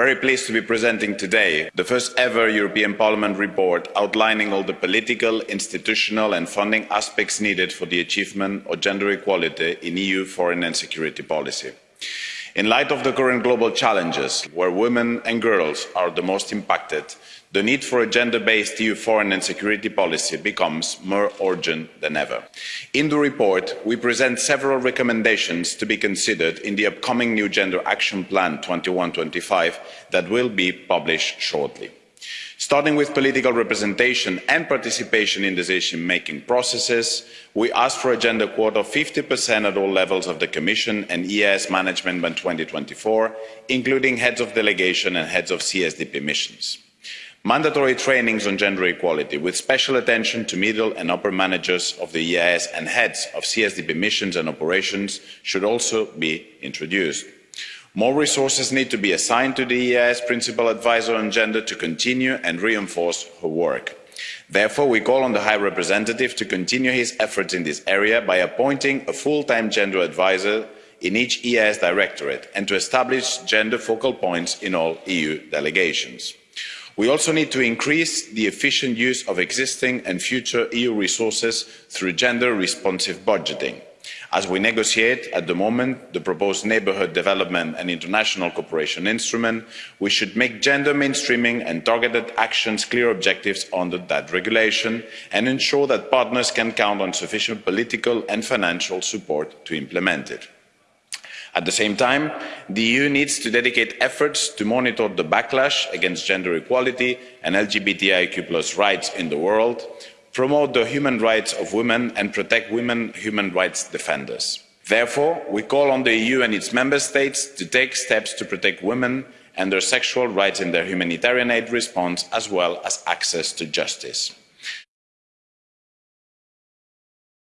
very pleased to be presenting today the first ever European Parliament report outlining all the political, institutional and funding aspects needed for the achievement of gender equality in EU foreign and security policy. In light of the current global challenges, where women and girls are the most impacted, the need for a gender based EU foreign and security policy becomes more urgent than ever. In the report, we present several recommendations to be considered in the upcoming new Gender Action Plan 21-25 that will be published shortly starting with political representation and participation in decision making processes we ask for a gender quota of fifty at all levels of the commission and eeas management by two thousand and twenty four including heads of delegation and heads of csdp missions. Mandatory trainings on gender equality with special attention to middle and upper managers of the eeas and heads of csdp missions and operations should also be introduced more resources need to be assigned to the eeas principal Advisor on gender to continue and reinforce her work. therefore we call on the high representative to continue his efforts in this area by appointing a full time gender advisor in each eeas directorate and to establish gender focal points in all eu delegations. we also need to increase the efficient use of existing and future eu resources through gender responsive budgeting as we negotiate at the moment the proposed neighbourhood development and international cooperation instrument we should make gender mainstreaming and targeted actions clear objectives under that regulation and ensure that partners can count on sufficient political and financial support to implement it. at the same time the eu needs to dedicate efforts to monitor the backlash against gender equality and lgbtiq rights in the world promote the human rights of women and protect women human rights defenders. therefore we call on the eu and its member states to take steps to protect women and their sexual rights in their humanitarian aid response as well as access to justice